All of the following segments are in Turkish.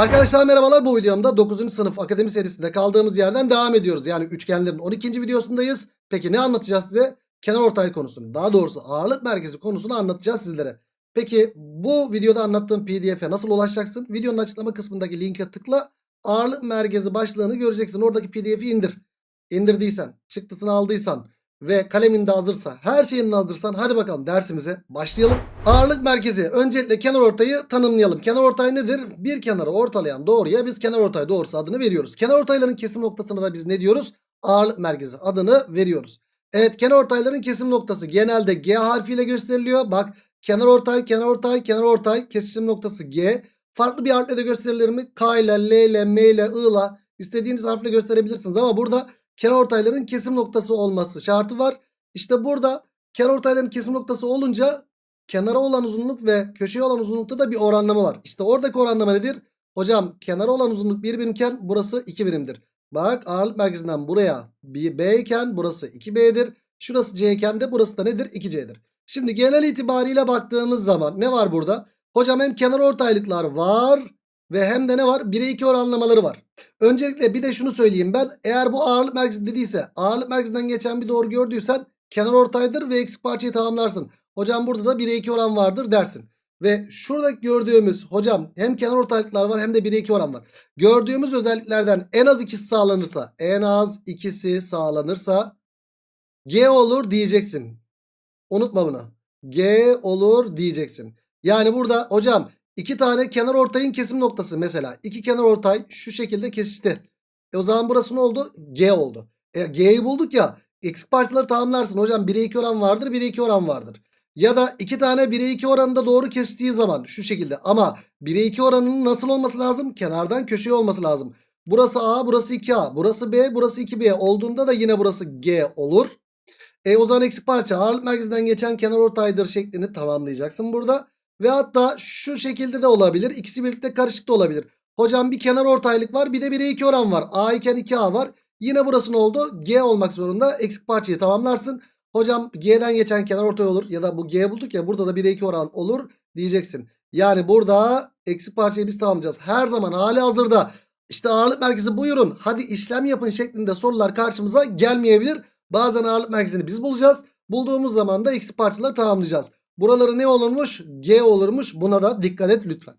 Arkadaşlar merhabalar bu videomda 9. sınıf akademi serisinde kaldığımız yerden devam ediyoruz. Yani üçgenlerin 12. videosundayız. Peki ne anlatacağız size? Kenar ortay konusunu daha doğrusu ağırlık merkezi konusunu anlatacağız sizlere. Peki bu videoda anlattığım pdf'e nasıl ulaşacaksın? Videonun açıklama kısmındaki linke tıkla ağırlık merkezi başlığını göreceksin. Oradaki pdf'i indir. İndirdiysen, çıktısını aldıysan ve kalemin de hazırsa, her şeyin de hazırsan hadi bakalım dersimize başlayalım. Ağırlık merkezi. Öncelikle kenar ortayı tanımlayalım. Kenar ortay nedir? Bir kenarı ortalayan doğruya biz kenar ortay doğrusu adını veriyoruz. Kenar ortayların kesim noktasına da biz ne diyoruz? Ağırlık merkezi adını veriyoruz. Evet kenar ortayların kesim noktası genelde G harfiyle gösteriliyor. Bak kenar ortay, kenar ortay, kenar ortay kesim noktası G. Farklı bir harfle de gösterilir mi? K ile, L ile, M ile, I ile istediğiniz harfle gösterebilirsiniz ama burada kenar ortayların kesim noktası olması şartı var. İşte burada kenar ortayların kesim noktası olunca kenara olan uzunluk ve köşeye olan uzunlukta da bir oranlama var. İşte oradaki oranlama nedir? Hocam kenara olan uzunluk 1 birimken burası 2 birimdir. Bak ağırlık merkezinden buraya B iken burası 2B'dir. Şurası C iken de burası da nedir? 2C'dir. Şimdi genel itibariyle baktığımız zaman ne var burada? Hocam hem kenar ortaylıklar var ve hem de ne var? 1'e 2 oranlamaları var. Öncelikle bir de şunu söyleyeyim ben. Eğer bu ağırlık merkezi dediyse ağırlık merkezinden geçen bir doğru gördüysen kenar ortaydır ve eksik parçayı tamamlarsın. Hocam burada da 1'e 2 oran vardır dersin. Ve şuradaki gördüğümüz hocam hem kenar ortaylıklar var hem de 1'e 2 oran var. Gördüğümüz özelliklerden en az ikisi sağlanırsa en az ikisi sağlanırsa G olur diyeceksin. Unutma bunu. G olur diyeceksin. Yani burada hocam iki tane kenar ortayın kesim noktası mesela. iki kenar ortay şu şekilde kesişti. E o zaman burası ne oldu? G oldu. E G'yi bulduk ya. Eksik parçaları tamamlarsın. Hocam 1'e 2 oran vardır 1'e 2 oran vardır. Ya da iki tane 1'e 2 oranında doğru kestiği zaman şu şekilde. Ama 1'e 2 oranının nasıl olması lazım? Kenardan köşeye olması lazım. Burası A burası 2A burası B burası 2B olduğunda da yine burası G olur. E o zaman eksik parça ağırlık merkezinden geçen kenar ortaydır şeklini tamamlayacaksın burada. Ve hatta şu şekilde de olabilir. İkisi birlikte karışık da olabilir. Hocam bir kenar ortaylık var bir de 1'e 2 oran var. A iken 2A var. Yine burası ne oldu? G olmak zorunda. Eksik parçayı tamamlarsın. Hocam G'den geçen kenar ortay olur. Ya da bu G bulduk ya burada da 1'e 2 oran olur diyeceksin. Yani burada eksik parçayı biz tamamlayacağız. Her zaman hali hazırda işte ağırlık merkezi buyurun hadi işlem yapın şeklinde sorular karşımıza gelmeyebilir. Bazen ağırlık merkezini biz bulacağız. Bulduğumuz zaman da eksik parçaları tamamlayacağız. Buraları ne olurmuş? G olurmuş. Buna da dikkat et lütfen.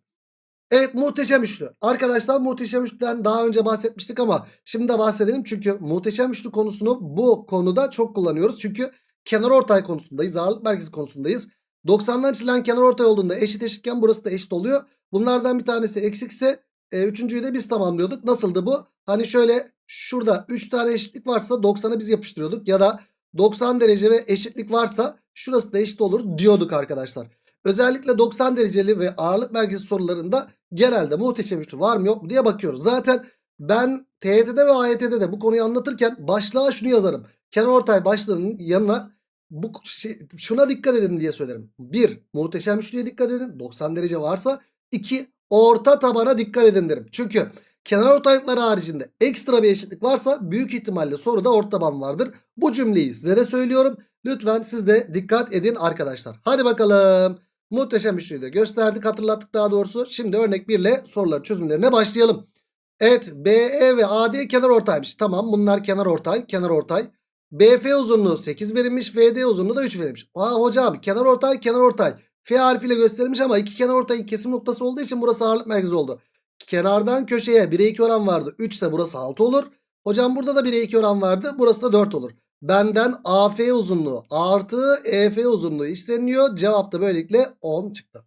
Evet muhteşem üçlü. Arkadaşlar muhteşem üçlüden daha önce bahsetmiştik ama şimdi de bahsedelim. Çünkü muhteşem üçlü konusunu bu konuda çok kullanıyoruz. Çünkü kenar ortay konusundayız. Ağırlık merkezi konusundayız. 90'dan çizilen kenar ortay olduğunda eşit eşitken burası da eşit oluyor. Bunlardan bir tanesi eksikse e, üçüncüyü de biz tamamlıyorduk. Nasıldı bu? Hani şöyle şurada 3 tane eşitlik varsa 90'a biz yapıştırıyorduk. Ya da 90 derece ve eşitlik varsa şurası da eşit olur diyorduk arkadaşlar. Özellikle 90 dereceli ve ağırlık merkezi sorularında genelde muhteşem üçlü var mı yok mu diye bakıyoruz. Zaten ben TYT'de ve AYT'de de bu konuyu anlatırken başlığa şunu yazarım. Kenarortay başlığının yanına bu şey, şuna dikkat edin diye söylerim. 1. Muhteşem üçlüye dikkat edin. 90 derece varsa. 2. Orta tabana dikkat edin derim. Çünkü kenar ortaylıkları haricinde ekstra bir eşitlik varsa büyük ihtimalle soruda orta taban vardır. Bu cümleyi size de söylüyorum. Lütfen siz de dikkat edin arkadaşlar. Hadi bakalım. Muhteşem üçlüyü de gösterdik hatırlattık daha doğrusu. Şimdi örnek 1 ile soruların çözümlerine başlayalım. Evet BE ve AD kenar ortaymış. Tamam bunlar kenar ortay kenar ortay. BF uzunluğu 8 verilmiş. VD uzunluğu da 3 verilmiş. Aa hocam kenar ortay kenar ortay. F harfiyle gösterilmiş ama iki kenar ortayın kesim noktası olduğu için burası ağırlık merkezi oldu. Kenardan köşeye 1'e 2 oran vardı. 3 ise burası 6 olur. Hocam burada da 1'e 2 oran vardı. Burası da 4 olur. Benden AF uzunluğu artı EF uzunluğu isteniyor. Cevap da böylelikle 10 çıktı.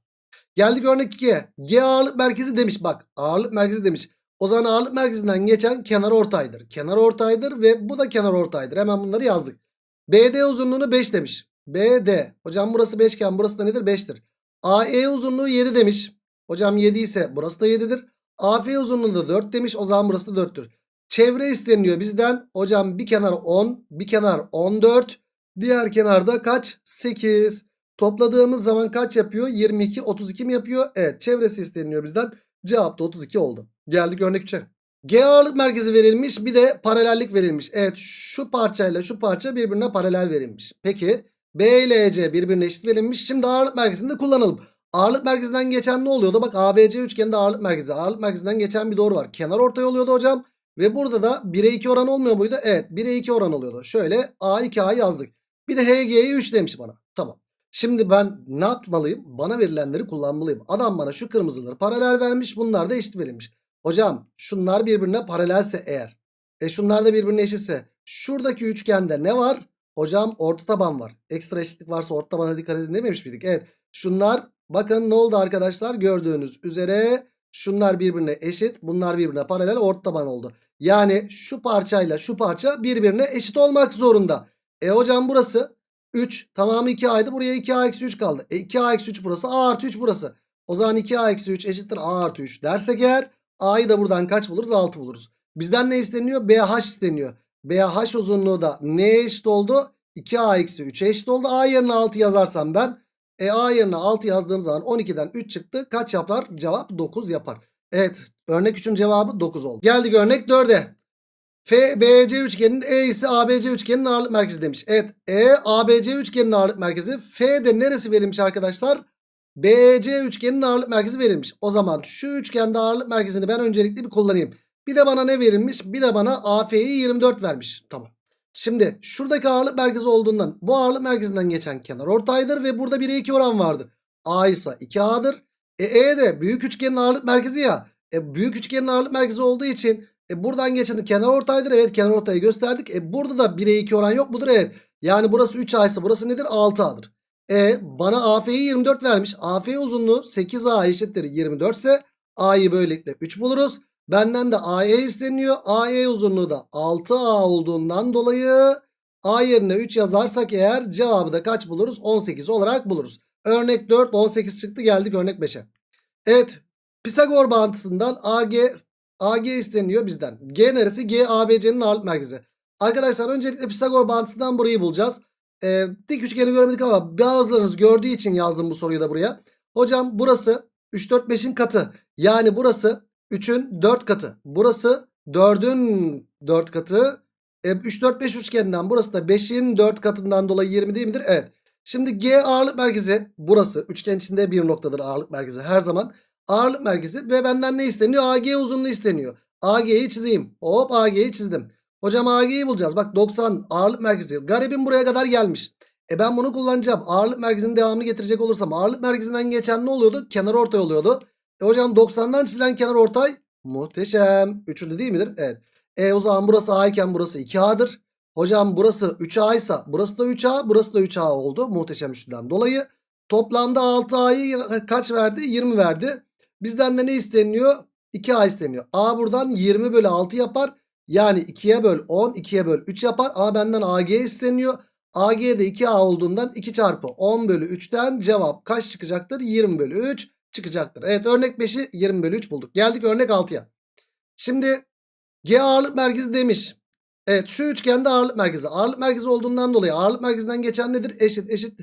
Geldik örnek 2'ye. G ağırlık merkezi demiş. Bak ağırlık merkezi demiş. O zaman ağırlık merkezinden geçen kenar ortaydır. Kenar ortaydır ve bu da kenar ortaydır. Hemen bunları yazdık. BD uzunluğunu 5 demiş. BD. Hocam burası 5 iken burası da nedir? 5'tir. AE uzunluğu 7 demiş. Hocam 7 ise burası da 7'dir. AF uzunluğu da 4 demiş. O zaman burası da 4'tür. Çevre isteniyor bizden. Hocam bir kenar 10, bir kenar 14. Diğer kenarda kaç? 8. Topladığımız zaman kaç yapıyor? 22, 32 mi yapıyor? Evet çevresi isteniyor bizden. Cevap da 32 oldu. Geldik örnek 3'e. G ağırlık merkezi verilmiş bir de paralellik verilmiş. Evet şu parçayla şu parça birbirine paralel verilmiş. Peki B ile EC birbirine eşit verilmiş. Şimdi ağırlık merkezini de kullanalım. Ağırlık merkezinden geçen ne oluyordu? Bak ABC üçgeninde ağırlık merkezi. Ağırlık merkezinden geçen bir doğru var. Kenar ortay oluyordu hocam. Ve burada da 1'e 2 oran olmuyor muydu? Evet 1'e 2 oran oluyordu. Şöyle A2A yazdık. Bir de HG'yi 3 demiş bana. Tamam. Şimdi ben ne yapmalıyım? Bana verilenleri kullanmalıyım. Adam bana şu kırmızıları paralel vermiş. Bunlar da eşit verilmiş. Hocam şunlar birbirine paralelse eğer. E şunlar da birbirine eşitse. Şuradaki üçgende ne var? Hocam orta taban var. Ekstra eşitlik varsa orta tabana dikkat edin dememiş miydik? Evet. Şunlar bakın ne oldu arkadaşlar? Gördüğünüz üzere şunlar birbirine eşit. Bunlar birbirine paralel orta taban oldu. Yani şu parçayla şu parça birbirine eşit olmak zorunda. E hocam burası 3 tamamı 2a'ydı. Buraya 2a eksi 3 kaldı. E 2a eksi 3 burası a artı 3 burası. O zaman 2a eksi 3 eşittir a artı 3 dersek eğer a'yı da buradan kaç buluruz? 6 buluruz. Bizden ne isteniyor? BH isteniyor. BH uzunluğu da neye eşit oldu? 2a eksi 3'e eşit oldu. A yerine 6 yazarsam ben. E A yerine 6 yazdığım zaman 12'den 3 çıktı. Kaç yapar? Cevap 9 yapar. Evet örnek 3'ün cevabı 9 oldu. Geldik örnek 4'e. FBC üçgeninin E ise ABC üçgeninin ağırlık merkezi demiş. Evet E ABC üçgeninin ağırlık merkezi. F de neresi verilmiş arkadaşlar? BC üçgeninin ağırlık merkezi verilmiş. O zaman şu üçgende ağırlık merkezini ben öncelikle bir kullanayım. Bir de bana ne verilmiş? Bir de bana AF'yi 24 vermiş. Tamam. Şimdi şuradaki ağırlık merkezi olduğundan bu ağırlık merkezinden geçen kenar ortaydır ve burada 1'e 2 oran vardır. A ise 2A'dır. E, e de büyük üçgenin ağırlık merkezi ya. E, büyük üçgenin ağırlık merkezi olduğu için e, buradan geçen kenar ortaydır. Evet kenar ortayı gösterdik. E, burada da 1'e 2 oran yok mudur? Evet. Yani burası 3A ise burası nedir? 6A'dır. E bana AF'yi 24 vermiş. AF uzunluğu 8A eşittir 24 ise A'yı böylelikle 3 buluruz. Benden de AE isteniyor. AE uzunluğu da 6A olduğundan dolayı A yerine 3 yazarsak eğer cevabı da kaç buluruz? 18 olarak buluruz. Örnek 4 18 çıktı geldik örnek 5'e. Evet Pisagor bağıntısından AG AG isteniyor bizden. G neresi? G ABC'nin ağırlık merkezi. Arkadaşlar öncelikle Pisagor bağıntısından burayı bulacağız. Ee, dik üçgeni göremedik ama bazılarınız gördüğü için yazdım bu soruyu da buraya. Hocam burası 3 4 5'in katı. Yani burası 3'ün 4 katı. Burası 4'ün 4 katı. E, 3 4 5 üçgeninden burası da 5'in 4 katından dolayı 20 değil midir? Evet. Şimdi G ağırlık merkezi burası. Üçgen içinde bir noktadır ağırlık merkezi her zaman. Ağırlık merkezi ve benden ne isteniyor? AG uzunluğu isteniyor. AG'yi çizeyim. Hop AG'yi çizdim. Hocam AG'yi bulacağız. Bak 90 ağırlık merkezi. Garibim buraya kadar gelmiş. E ben bunu kullanacağım. Ağırlık merkezinin devamını getirecek olursam ağırlık merkezinden geçen ne oluyordu? Kenar ortay oluyordu. E hocam 90'dan çizilen kenar ortay muhteşem. Üçlü değil midir? Evet. E o zaman burası A iken burası 2A'dır. Hocam burası 3A ise burası da 3A burası da 3A oldu. Muhteşem üçlüden dolayı. Toplamda 6A'yı kaç verdi? 20 verdi. Bizden de ne isteniyor? 2A isteniyor. A buradan 20 bölü 6 yapar. Yani 2'ye böl 10 2'ye böl 3 yapar. A benden AG isteniyor. AG de 2A olduğundan 2 çarpı 10 bölü 3'ten cevap kaç çıkacaktır? 20 bölü 3 çıkacaktır. Evet örnek 5'i 20 bölü 3 bulduk. Geldik örnek 6'ya. Şimdi G ağırlık merkezi demiş. Evet şu üçgende ağırlık merkezi. Ağırlık merkezi olduğundan dolayı ağırlık merkezinden geçen nedir? Eşit eşit.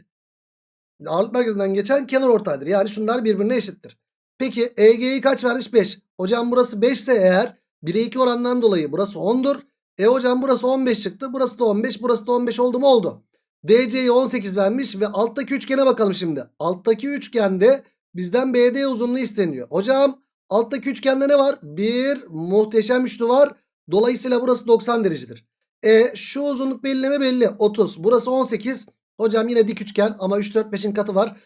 Ağırlık merkezinden geçen kenar ortaydır. Yani şunlar birbirine eşittir. Peki EG'yi kaç vermiş? 5. Hocam burası 5 ise eğer 1'e 2 orandan dolayı burası 10'dur. E hocam burası 15 çıktı. Burası da 15. Burası da 15 oldu mu? Oldu. DC'yi 18 vermiş ve alttaki üçgene bakalım şimdi. Alttaki üçgende bizden BD uzunluğu isteniyor. Hocam alttaki üçgende ne var? Bir muhteşem üçlü var. Dolayısıyla burası 90 derecedir. E şu uzunluk belleme belli. 30. Burası 18. Hocam yine dik üçgen ama 3 4 5'in katı var.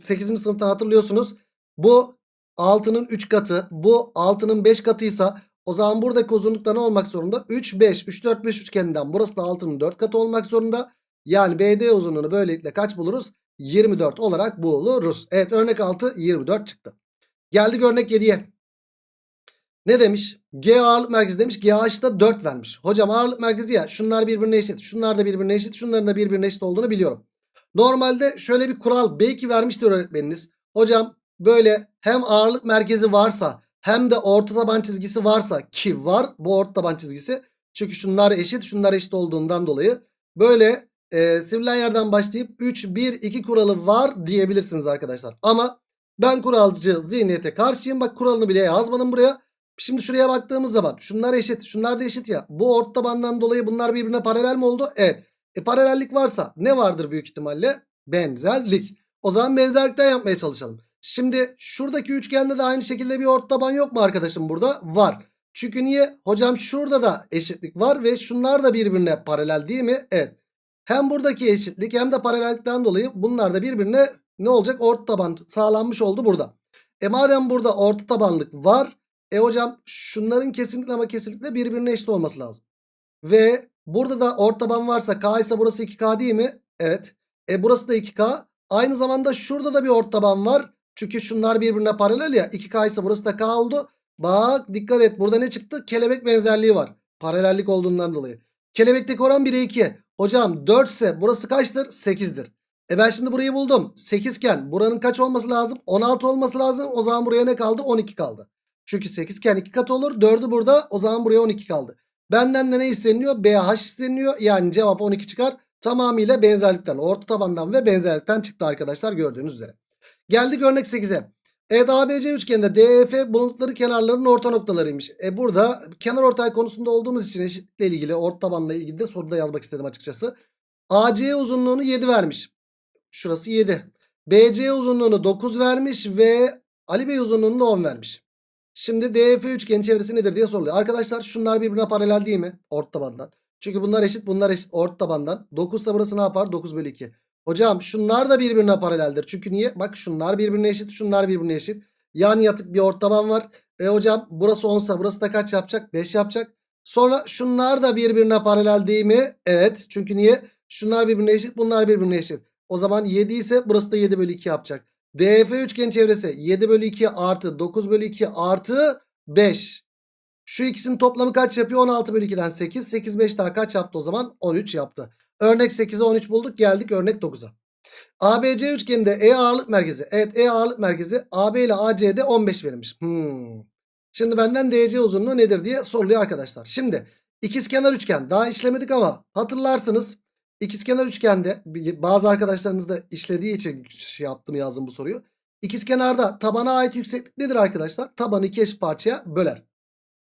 8. sınıftan hatırlıyorsunuz. Bu 6'nın 3 katı. Bu 6'nın 5 katıysa o zaman buradaki uzunlukta ne olmak zorunda? 3 5 3 4 5 üçgeninden burası da 6'nın 4 katı olmak zorunda. Yani BD uzunluğunu böylelikle kaç buluruz? 24 olarak buluruz. Evet örnek 6 24 çıktı. Geldik örnek 7'ye. Ne demiş? G ağırlık merkezi demiş. GH da 4 vermiş. Hocam ağırlık merkezi ya şunlar birbirine eşit. Şunlar da birbirine eşit. Şunların da birbirine eşit olduğunu biliyorum. Normalde şöyle bir kural belki vermiştir öğretmeniniz. Hocam böyle hem ağırlık merkezi varsa hem de orta taban çizgisi varsa ki var bu orta taban çizgisi. Çünkü şunlar eşit şunlar eşit olduğundan dolayı böyle e, sivrilen yerden başlayıp 3 1 2 kuralı var diyebilirsiniz arkadaşlar. Ama ben kuralcı zihniyete karşıyım. Bak kuralını bile yazmadım buraya. Şimdi şuraya baktığımız zaman şunlar eşit şunlar da eşit ya. Bu orta tabandan dolayı bunlar birbirine paralel mi oldu? Evet. E paralellik varsa ne vardır büyük ihtimalle? Benzerlik. O zaman benzerlikten yapmaya çalışalım. Şimdi şuradaki üçgende de aynı şekilde bir ortaban yok mu arkadaşım burada? Var. Çünkü niye? Hocam şurada da eşitlik var ve şunlar da birbirine paralel değil mi? Evet. Hem buradaki eşitlik hem de paralellikten dolayı bunlar da birbirine ne olacak? Orta taban sağlanmış oldu burada. E madem burada orta tabanlık var. E hocam şunların kesinlikle ama kesinlikle birbirine eşit olması lazım. Ve burada da orta taban varsa K ise burası 2K değil mi? Evet. E burası da 2K. Aynı zamanda şurada da bir orta taban var. Çünkü şunlar birbirine paralel ya. 2K ise burası da K oldu. Bak dikkat et burada ne çıktı? Kelebek benzerliği var. Paralellik olduğundan dolayı. Kelebekteki oran 1'e 2. Hocam 4 ise burası kaçtır? 8'dir. E ben şimdi burayı buldum. 8 iken buranın kaç olması lazım? 16 olması lazım. O zaman buraya ne kaldı? 12 kaldı. Çünkü 8 iken 2 kat olur. 4'ü burada. O zaman buraya 12 kaldı. Benden de ne isteniyor? BH isteniyor. Yani cevap 12 çıkar. Tamamıyla benzerlikten, orta tabandan ve benzerlikten çıktı arkadaşlar gördüğünüz üzere. Geldik örnek 8'e. Evet ABC üçgeninde DEF bulundukları kenarların orta noktalarıymış. E burada kenar ortay konusunda olduğumuz için eşitlikle ilgili orta tabanla ilgili de soruda yazmak istedim açıkçası. AC uzunluğunu 7 vermiş. Şurası 7. BC uzunluğunu 9 vermiş ve Ali Bey uzunluğunu da 10 vermiş. Şimdi DEF üçgenin çevresi nedir diye soruluyor. Arkadaşlar şunlar birbirine paralel değil mi? Orta tabandan. Çünkü bunlar eşit bunlar eşit orta tabandan. 9 ise burası ne yapar? 9 bölü 2. Hocam şunlar da birbirine paraleldir. Çünkü niye? Bak şunlar birbirine eşit şunlar birbirine eşit. Yan yatık bir orta taban var. E hocam burası 10 ise burası da kaç yapacak? 5 yapacak. Sonra şunlar da birbirine paralel değil mi? Evet. Çünkü niye? Şunlar birbirine eşit bunlar birbirine eşit. O zaman 7 ise burası da 7 bölü 2 yapacak. DF üçgen çevresi 7 bölü 2 artı 9 bölü 2 artı 5. Şu ikisinin toplamı kaç yapıyor? 16 bölü 2'den 8. 8 5 daha kaç yaptı o zaman? 13 yaptı. Örnek 8'e 13 bulduk. Geldik örnek 9'a. ABC üçgeninde E ağırlık merkezi. Evet E ağırlık merkezi AB ile AC'de 15 verilmiş. Hmm. Şimdi benden DC uzunluğu nedir diye soruluyor arkadaşlar. Şimdi ikizkenar üçgen daha işlemedik ama hatırlarsınız. İkizkenar üçgende bazı arkadaşlarınız da işlediği için şey yaptım yazdım bu soruyu. İkizkenarda tabana ait yükseklik nedir arkadaşlar? Tabanı iki eşit parçaya böler.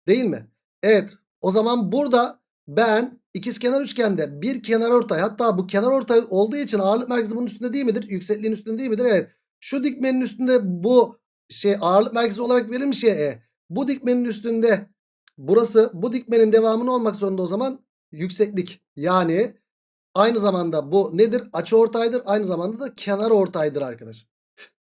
Değil mi? Evet. O zaman burada ben ikizkenar üçgende bir kenar ortay hatta bu kenar ortay olduğu için ağırlık merkezi bunun üstünde değil midir? Yüksekliğin üstünde değil midir? Evet. Şu dikmenin üstünde bu şey ağırlık merkezi olarak verilmiş ya E. Bu dikmenin üstünde burası bu dikmenin devamını olmak zorunda o zaman yükseklik. Yani aynı zamanda bu nedir? Açı ortaydır. Aynı zamanda da kenar ortaydır arkadaşım.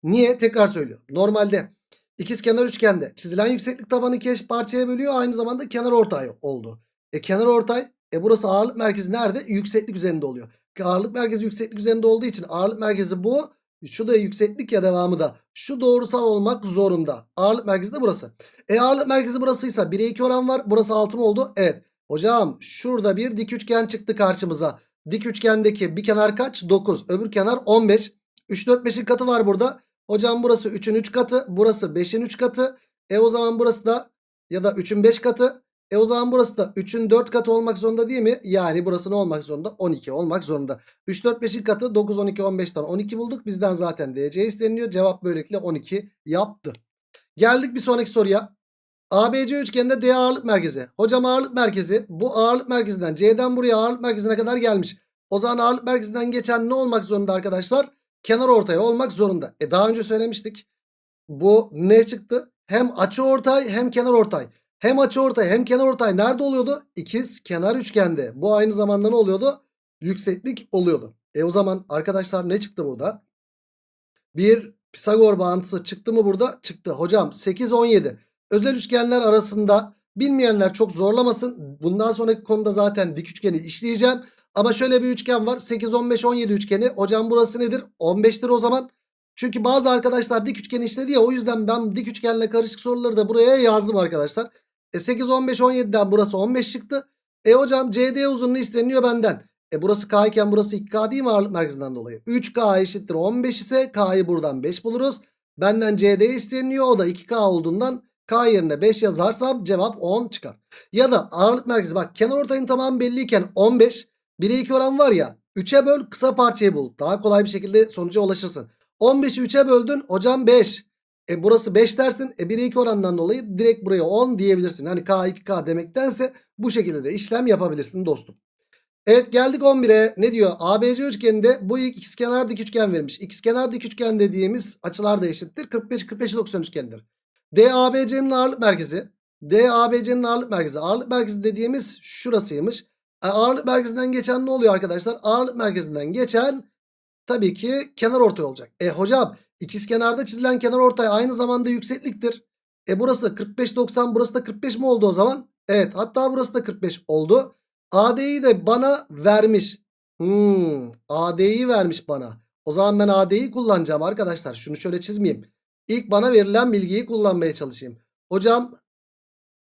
Niye? Tekrar söylüyorum. Normalde ikizkenar üçgende çizilen yükseklik tabanı iki eşit parçaya bölüyor. Aynı zamanda kenar ortay oldu. E kenar ortay e burası ağırlık merkezi nerede? Yükseklik üzerinde oluyor. Ağırlık merkezi yükseklik üzerinde olduğu için ağırlık merkezi bu. Şu da yükseklik ya devamı da. Şu doğrusal olmak zorunda. Ağırlık merkezi de burası. E ağırlık merkezi burasıysa 1'e 2 oran var. Burası 6 mı oldu? Evet. Hocam şurada bir dik üçgen çıktı karşımıza. Dik üçgendeki bir kenar kaç? 9. Öbür kenar 15. 3 4 5'in katı var burada. Hocam burası 3'ün 3 katı. Burası 5'in 3 katı. E o zaman burası da ya da 3'ün 5 katı. E o zaman burası da 3'ün 4 katı olmak zorunda değil mi? Yani burası ne olmak zorunda? 12 olmak zorunda. 3, 4, 5'in katı 9, 12, 15'ten 12 bulduk. Bizden zaten DC isteniyor. Cevap böylelikle 12 yaptı. Geldik bir sonraki soruya. ABC üçgeninde D ağırlık merkezi. Hocam ağırlık merkezi bu ağırlık merkezinden C'den buraya ağırlık merkezine kadar gelmiş. O zaman ağırlık merkezinden geçen ne olmak zorunda arkadaşlar? Kenar ortaya olmak zorunda. E daha önce söylemiştik. Bu ne çıktı? Hem açı ortay hem kenar ortay. Hem açıortay hem kenarortay nerede oluyordu? İkiz kenar üçgende. Bu aynı zamanda ne oluyordu? Yükseklik oluyordu. E o zaman arkadaşlar ne çıktı burada? Bir Pisagor bağıntısı çıktı mı burada? Çıktı. Hocam 8 17. Özel üçgenler arasında bilmeyenler çok zorlamasın. Bundan sonraki konuda zaten dik üçgeni işleyeceğim. Ama şöyle bir üçgen var. 8 15 17 üçgeni. Hocam burası nedir? 15'tir o zaman. Çünkü bazı arkadaşlar dik üçgeni işledi ya o yüzden ben dik üçgenle karışık soruları da buraya yazdım arkadaşlar. E 8, 15, 17'den burası 15 çıktı. E hocam CD uzunluğu isteniyor benden. E burası K iken burası 2K değil mi ağırlık merkezinden dolayı? 3K eşittir 15 ise K'yı buradan 5 buluruz. Benden CD isteniyor o da 2K olduğundan K yerine 5 yazarsam cevap 10 çıkar. Ya da ağırlık merkezi bak kenar ortayın tamamı belliyken 15 1'e 2 oran var ya 3'e böl kısa parçayı bul. Daha kolay bir şekilde sonuca ulaşırsın. 15'i 3'e böldün hocam 5. E burası 5 dersin. E 1'e 2 orandan dolayı direkt buraya 10 diyebilirsin. Hani K 2K demektense bu şekilde de işlem yapabilirsin dostum. Evet geldik 11'e. Ne diyor? ABC üçgeninde bu ikizkenar dik üçgen verilmiş. İkizkenar dik üçgen dediğimiz açılar da eşittir. 45 45 90 üçgendir. DABC'nin ağırlık merkezi. DABC'nin ağırlık merkezi. Ağırlık merkezi dediğimiz şurasıymış. E, ağırlık merkezinden geçen ne oluyor arkadaşlar? Ağırlık merkezinden geçen tabii ki kenar ortay olacak. E hocam ikizkenarda çizilen kenar ortay aynı zamanda yüksekliktir. E burası 45 90 burası da 45 mi oldu o zaman? Evet hatta burası da 45 oldu. AD'yi de bana vermiş. Hmm, AD'yi vermiş bana. O zaman ben AD'yi kullanacağım arkadaşlar. Şunu şöyle çizmeyeyim. İlk bana verilen bilgiyi kullanmaya çalışayım. Hocam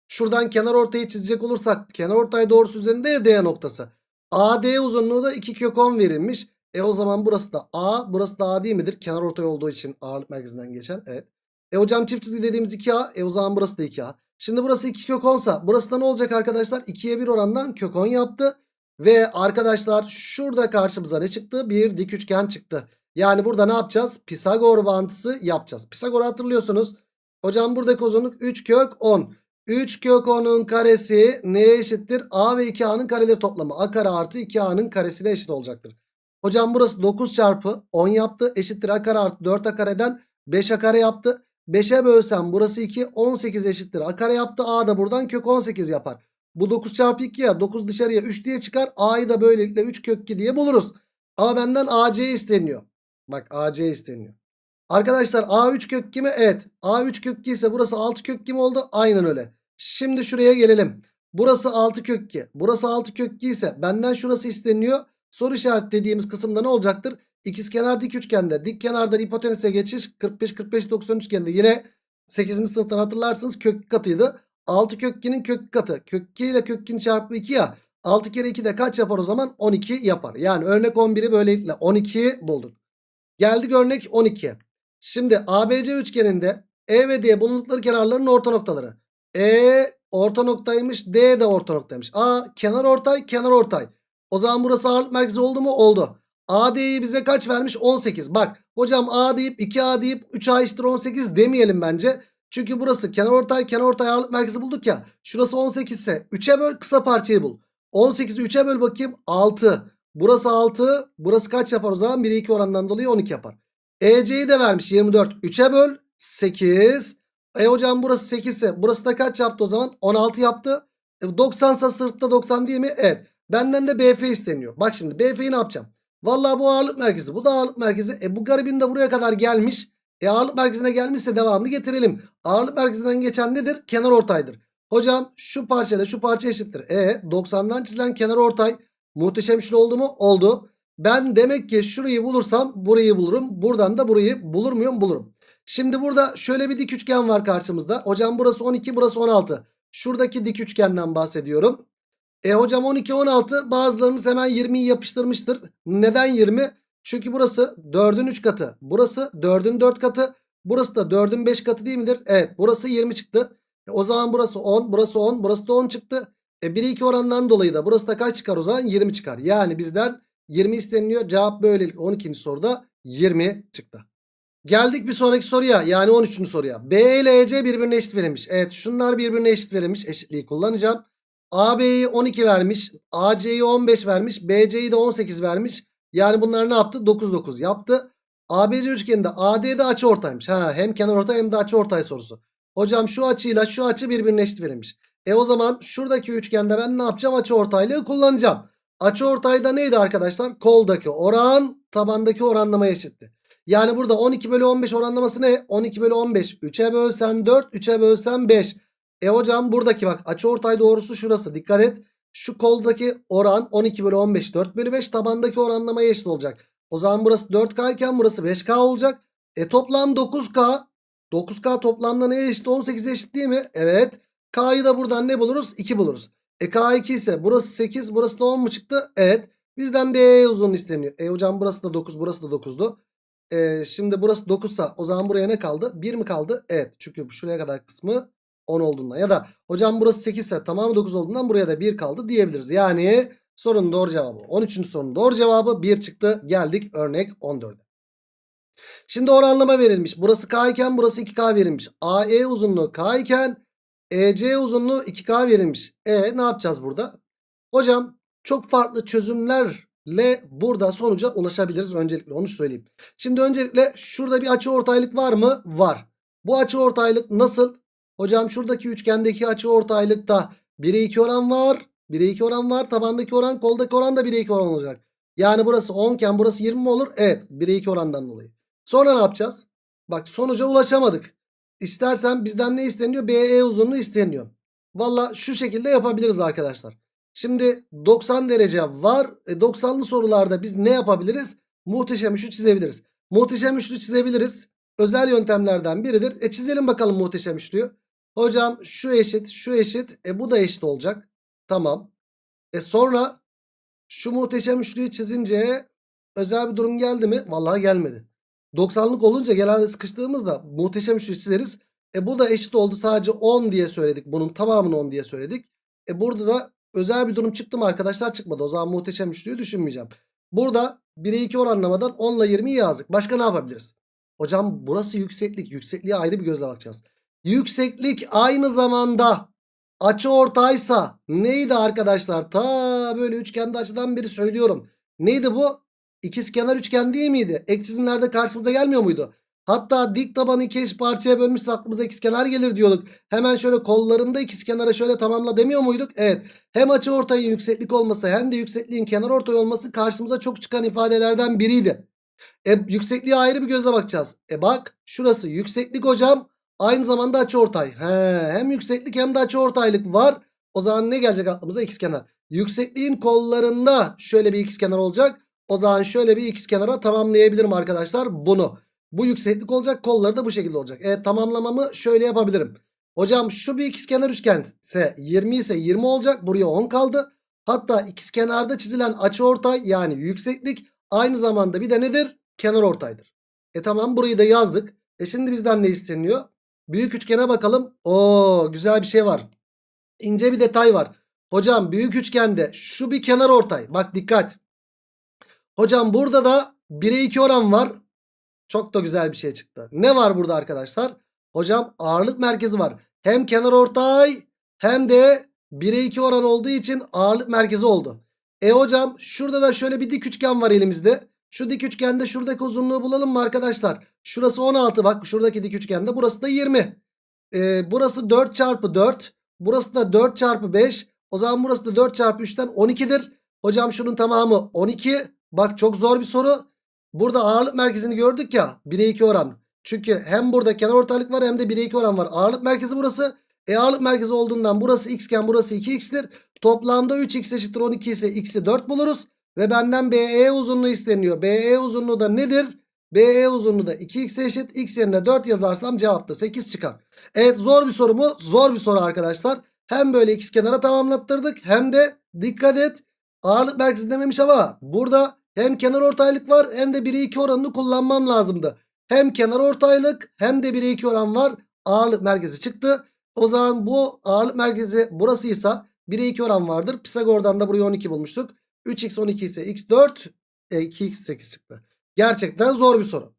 şuradan kenar ortayı çizecek olursak kenar ortay doğrusu üzerinde ya D noktası. AD uzunluğu da 2 kök 10 verilmiş. E o zaman burası da A burası da A değil midir? Kenar ortay olduğu için ağırlık merkezinden geçen. Evet. E hocam çift çizgi dediğimiz 2A. E o zaman burası da 2A. Şimdi burası 2 kök 10 sa burası da ne olacak arkadaşlar? 2'ye 1 orandan kök 10 yaptı. Ve arkadaşlar şurada karşımıza ne çıktı? Bir dik üçgen çıktı. Yani burada ne yapacağız? Pisagor bağıntısı yapacağız. Pisagor'u hatırlıyorsunuz. Hocam buradaki uzunluk 3 kök 10. 3 kök 10'un karesi neye eşittir? A ve 2A'nın kareleri toplamı. A kare artı 2A'nın karesiyle eşit olacaktır. Hocam burası 9 çarpı 10 yaptı. Eşittir A kare artı 4A kareden 5A kare yaptı. 5'e bölsem burası 2 18 eşittir. A kare yaptı. A da buradan kök 18 yapar. Bu 9 çarpı 2 ya 9 dışarıya 3 diye çıkar. A'yı da böylelikle 3 kök 2 diye buluruz. Ama benden AC isteniyor. Bak AC isteniyor. Arkadaşlar A3 kök 2 mi? Evet. A3 kök 2 ise burası 6 kök 2 mi oldu? Aynen öyle. Şimdi şuraya gelelim. Burası 6 kök 2. Burası 6 kök 2 ise benden şurası isteniyor. Soru işaret dediğimiz kısımda ne olacaktır? İkizkenar dik üçgende dik kenardan hipotenüse geçiş 45 45 90 üçgende yine 8. sınıftan hatırlarsınız kök katıydı. 6 kök 2'nin kök katı. Kök 2 ile kök 2'nin çarpımı 2 ya. 6 kere 2 de kaç yapar o zaman? 12 yapar. Yani örnek 11'i böylelikle 12 bulduk. Geldik örnek 12'ye. Şimdi ABC üçgeninde E ve D bulundukları kenarların orta noktaları. E orta noktaymış. D de orta noktaymış. A kenar ortay kenar ortay. O zaman burası ağırlık merkezi oldu mu? Oldu. AD'yi bize kaç vermiş? 18. Bak hocam A deyip 2A deyip 3A eşittir 18 demeyelim bence. Çünkü burası kenar ortay kenar ortay ağırlık merkezi bulduk ya. Şurası 18 ise 3'e böl kısa parçayı bul. 18'i 3'e böl bakayım 6. Burası 6. Burası kaç yapar o zaman? 1'e 2 oranından dolayı 12 yapar. EC'yi de vermiş 24. 3'e böl 8. E hocam burası 8 ise burası da kaç yaptı o zaman? 16 yaptı. E 90 ise sırtta 90 değil mi? Evet. Benden de BF isteniyor. Bak şimdi BF'yi ne yapacağım? Vallahi bu ağırlık merkezi. Bu da ağırlık merkezi. E bu garibin de buraya kadar gelmiş. E ağırlık merkezine gelmişse devamını getirelim. Ağırlık merkezinden geçen nedir? Kenar ortaydır. Hocam şu parçayla şu parça eşittir. E 90'dan çizilen kenar ortay muhteşem üçlü oldu mu? Oldu. Ben demek ki şurayı bulursam burayı bulurum. Buradan da burayı bulur muyum? Bulurum. Şimdi burada şöyle bir dik üçgen var karşımızda. Hocam burası 12 burası 16. Şuradaki dik üçgenden bahsediyorum. E hocam 12 16 bazılarımız hemen 20'yi yapıştırmıştır. Neden 20? Çünkü burası 4'ün 3 katı. Burası 4'ün 4 katı. Burası da 4'ün 5 katı değil midir? Evet burası 20 çıktı. E, o zaman burası 10 burası 10 burası da 10 çıktı. E 1 2 oranından dolayı da burası da kaç çıkar o zaman? 20 çıkar. Yani bizden 20 isteniliyor. Cevap böylelikle 12. soruda 20 çıktı. Geldik bir sonraki soruya yani 13. soruya. B ile EC birbirine eşit verilmiş. Evet şunlar birbirine eşit verilmiş. Eşitliği kullanacağım. AB'yi 12 vermiş. AC'yi 15 vermiş. BC'yi de 18 vermiş. Yani bunlar ne yaptı? 9 9 yaptı. ABC üçgeninde AD'de açı ortaymış. Ha, hem kenar ortay hem de açı ortay sorusu. Hocam şu açıyla şu açı birbirine eşit verilmiş. E o zaman şuradaki üçgende ben ne yapacağım? Açı ortaylığı kullanacağım. Açı ortayda neydi arkadaşlar? Koldaki oran tabandaki oranlamaya eşitti. Yani burada 12 bölü 15 oranlaması ne? 12 bölü 15. 3'e bölsen 4, 3'e bölsen 5. E hocam buradaki bak açı ortay doğrusu şurası. Dikkat et. Şu koldaki oran 12 bölü 15 4 bölü 5 tabandaki oranlamaya eşit olacak. O zaman burası 4K iken burası 5K olacak. E toplam 9K. 9K toplamda neye eşit? 18'e eşit değil mi? Evet. K'yı da buradan ne buluruz? 2 buluruz. E K2 ise burası 8 burası da 10 mu çıktı? Evet. Bizden D uzun isteniyor. E hocam burası da 9 burası da 9'du. E, şimdi burası 9 sa o zaman buraya ne kaldı? 1 mi kaldı? Evet. Çünkü şuraya kadar kısmı 10 olduğundan ya da hocam burası 8 ise tamamı 9 olduğundan buraya da 1 kaldı diyebiliriz. Yani sorunun doğru cevabı 13. sorunun doğru cevabı 1 çıktı. Geldik örnek 14'e. Şimdi oranlama verilmiş. Burası K iken burası 2K verilmiş. AE uzunluğu K iken EC uzunluğu 2K verilmiş. E ne yapacağız burada? Hocam çok farklı çözümlerle burada sonuca ulaşabiliriz. Öncelikle onu söyleyeyim. Şimdi öncelikle şurada bir açı ortaylık var mı? Var. Bu açı ortaylık nasıl? Hocam şuradaki üçgendeki açı ortaylıkta 1'e 2 oran var. 1'e 2 oran var. Tabandaki oran koldaki oran da 1'e 2 oran olacak. Yani burası 10 iken burası 20 mi olur? Evet 1'e 2 orandan dolayı. Sonra ne yapacağız? Bak sonuca ulaşamadık. İstersen bizden ne isteniyor? BE uzunluğu isteniyor. Valla şu şekilde yapabiliriz arkadaşlar. Şimdi 90 derece var. E 90'lı sorularda biz ne yapabiliriz? Muhteşem üçlü çizebiliriz. Muhteşem üçlü çizebiliriz. Özel yöntemlerden biridir. E çizelim bakalım muhteşem üçlüyü. Hocam şu eşit şu eşit. E bu da eşit olacak. Tamam. E sonra şu muhteşem üçlüyü çizince özel bir durum geldi mi? Vallahi gelmedi. 90'lık olunca genelde sıkıştığımızda muhteşem üçlü çizeriz. E bu da eşit oldu sadece 10 diye söyledik. Bunun tamamını 10 diye söyledik. E burada da özel bir durum çıktı mı arkadaşlar çıkmadı. O zaman muhteşem üçlüyü düşünmeyeceğim. Burada 1'e 2 oranlamadan 10 ile 20'yi yazdık. Başka ne yapabiliriz? Hocam burası yükseklik. Yüksekliğe ayrı bir gözle bakacağız. Yükseklik aynı zamanda açı ortaysa neydi arkadaşlar? Ta böyle üçgende açıdan beri söylüyorum. Neydi bu? İkizkenar üçgen değil miydi? Ek çizimlerde karşımıza gelmiyor muydu? Hatta dik tabanı iki eş parçaya bölmüşse aklımıza ikizkenar gelir diyorduk. Hemen şöyle kollarında ikizkenara şöyle tamamla demiyor muyduk? Evet. Hem açı ortayın yükseklik olması hem de yüksekliğin kenar ortay olması karşımıza çok çıkan ifadelerden biriydi. E, yüksekliğe ayrı bir gözle bakacağız. E bak şurası yükseklik hocam. Aynı zamanda açı ortay. He, hem yükseklik hem de açı ortaylık var. O zaman ne gelecek aklımıza? İkizkenar. Yüksekliğin kollarında şöyle bir ikizkenar olacak. O zaman şöyle bir ikizkenara tamamlayabilirim arkadaşlar bunu. Bu yükseklik olacak kolları da bu şekilde olacak. Evet tamamlamamı şöyle yapabilirim. Hocam şu bir ikizkenar üçgen ise 20 ise 20 olacak. Buraya 10 kaldı. Hatta ikizkenarda çizilen açıortay yani yükseklik aynı zamanda bir de nedir? Kenar ortaydır. E tamam burayı da yazdık. E şimdi bizden ne isteniyor? Büyük üçgene bakalım. Oo güzel bir şey var. İnce bir detay var. Hocam büyük üçgende şu bir kenar ortay. Bak dikkat. Hocam burada da 1'e 2 oran var. Çok da güzel bir şey çıktı. Ne var burada arkadaşlar? Hocam ağırlık merkezi var. Hem kenar ortay hem de 1'e 2 oran olduğu için ağırlık merkezi oldu. E hocam şurada da şöyle bir dik üçgen var elimizde. Şu dik üçgende şuradaki uzunluğu bulalım mı arkadaşlar? Şurası 16 bak şuradaki dik üçgende burası da 20. E, burası 4 çarpı 4. Burası da 4 çarpı 5. O zaman burası da 4 çarpı 3'ten 12'dir. Hocam şunun tamamı 12. Bak çok zor bir soru. Burada ağırlık merkezini gördük ya 1'e 2 oran. Çünkü hem burada kenar ortaylık var hem de 1'e 2 oran var. Ağırlık merkezi burası. E ağırlık merkezi olduğundan burası x iken burası 2x'tir. Toplamda 3x eşittir 12 ise x'i 4 buluruz. Ve benden BE uzunluğu isteniyor. BE uzunluğu da nedir? BE uzunluğu da 2x eşit. X yerine 4 yazarsam cevapta 8 çıkar. Evet zor bir soru mu? Zor bir soru arkadaşlar. Hem böyle x kenara tamamlattırdık hem de dikkat et ağırlık merkezi dememiş ama burada hem kenar ortaylık var hem de 1'e 2 oranını kullanmam lazımdı. Hem kenar ortaylık hem de 1'e 2 oran var. Ağırlık merkezi çıktı. O zaman bu ağırlık merkezi burasıysa 1'e 2 oran vardır. Pisagor'dan da burayı 12 bulmuştuk. 3x 12 ise x 4 e, 2x 8 çıktı. Gerçekten zor bir soru.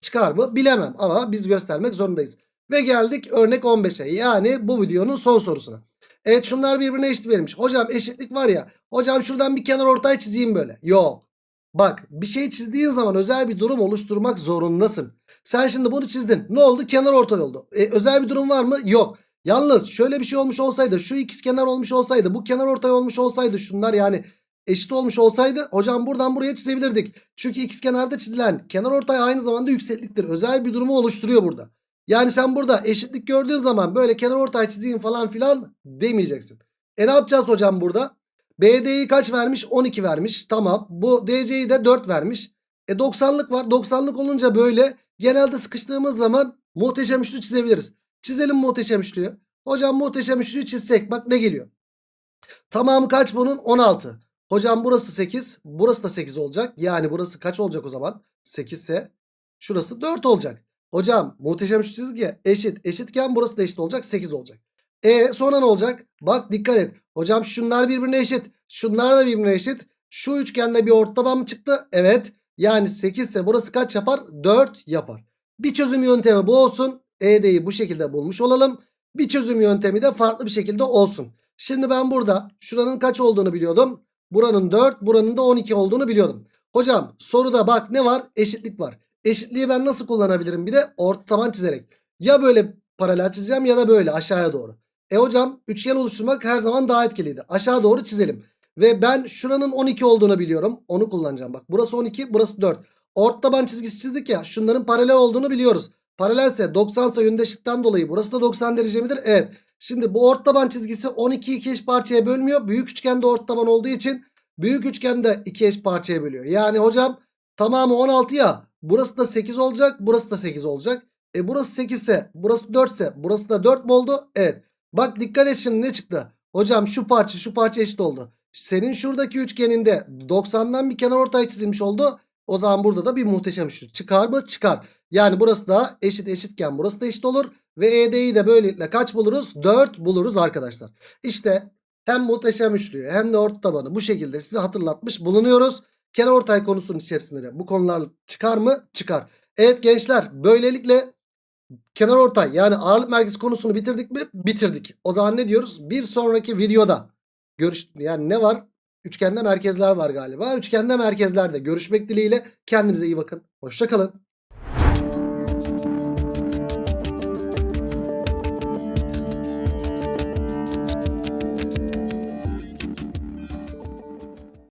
Çıkar mı? Bilemem ama biz göstermek zorundayız. Ve geldik örnek 15'e. Yani bu videonun son sorusuna. Evet şunlar birbirine eşit verilmiş. Hocam eşitlik var ya. Hocam şuradan bir kenar ortay çizeyim böyle. Yok. Bak bir şey çizdiğin zaman özel bir durum oluşturmak zorundasın. Sen şimdi bunu çizdin. Ne oldu? Kenar ortay oldu. E, özel bir durum var mı? Yok. Yalnız şöyle bir şey olmuş olsaydı şu ikiz kenar olmuş olsaydı bu kenar ortay olmuş olsaydı şunlar yani eşit olmuş olsaydı hocam buradan buraya çizebilirdik. Çünkü ikiz kenarda çizilen kenar ortay aynı zamanda yüksekliktir. Özel bir durumu oluşturuyor burada. Yani sen burada eşitlik gördüğün zaman böyle kenar ortay çizeyim falan filan demeyeceksin. E ne yapacağız hocam burada? BD'yi kaç vermiş? 12 vermiş. Tamam. Bu DC'yi de 4 vermiş. E 90'lık var. 90'lık olunca böyle genelde sıkıştığımız zaman muhteşem üçlü çizebiliriz. Çizelim muhteşem üçlüyü. Hocam muhteşem üçlüyü çizsek bak ne geliyor? Tamamı kaç bunun? 16. Hocam burası 8. Burası da 8 olacak. Yani burası kaç olacak o zaman? 8 ise şurası 4 olacak. Hocam muhteşem üçlü çizgi eşit. Eşitken burası da eşit olacak. 8 olacak. E sonra ne olacak? Bak dikkat et. Hocam şunlar birbirine eşit. Şunlar da birbirine eşit. Şu üçgende bir ortaban mı çıktı? Evet. Yani 8 ise burası kaç yapar? 4 yapar. Bir çözüm yöntemi bu olsun. ED'yi bu şekilde bulmuş olalım. Bir çözüm yöntemi de farklı bir şekilde olsun. Şimdi ben burada şuranın kaç olduğunu biliyordum. Buranın 4 buranın da 12 olduğunu biliyordum. Hocam soruda bak ne var? Eşitlik var. Eşitliği ben nasıl kullanabilirim? Bir de orta taban çizerek. Ya böyle paralel çizeceğim ya da böyle aşağıya doğru. E hocam üçgen oluşturmak her zaman daha etkiliydi. Aşağı doğru çizelim. Ve ben şuranın 12 olduğunu biliyorum. Onu kullanacağım. Bak burası 12 burası 4. Orta taban çizgisi çizdik ya. Şunların paralel olduğunu biliyoruz. Paralelse 90 ise yönde eşitten dolayı burası da 90 derece midir? Evet. Şimdi bu orta taban çizgisi 12'yi iki eş parçaya bölmüyor. Büyük üçgende orta taban olduğu için büyük üçgende iki eş parçaya bölüyor. Yani hocam tamamı 16 ya. Burası da 8 olacak. Burası da 8 olacak. E burası 8 ise burası 4 ise burası da 4 mu oldu? Evet. Bak dikkat et şimdi ne çıktı? Hocam şu parça şu parça eşit oldu. Senin şuradaki üçgeninde 90'dan bir kenar ortay çizilmiş oldu. O zaman burada da bir muhteşem üçlü. Çıkar mı? Çıkar. Yani burası da eşit eşitken burası da eşit olur. Ve ED'yi de böylelikle kaç buluruz? 4 buluruz arkadaşlar. İşte hem muhteşem üçlüyü hem de orta tabanı bu şekilde size hatırlatmış bulunuyoruz. Kenar ortay konusunun içerisinde de bu konular çıkar mı? Çıkar. Evet gençler böylelikle kenar ortay yani ağırlık merkezi konusunu bitirdik mi? Bitirdik. O zaman ne diyoruz? Bir sonraki videoda görüş yani ne var? Üçgende merkezler var galiba. Üçgende merkezlerde görüşmek dileğiyle kendinize iyi bakın. Hoşçakalın.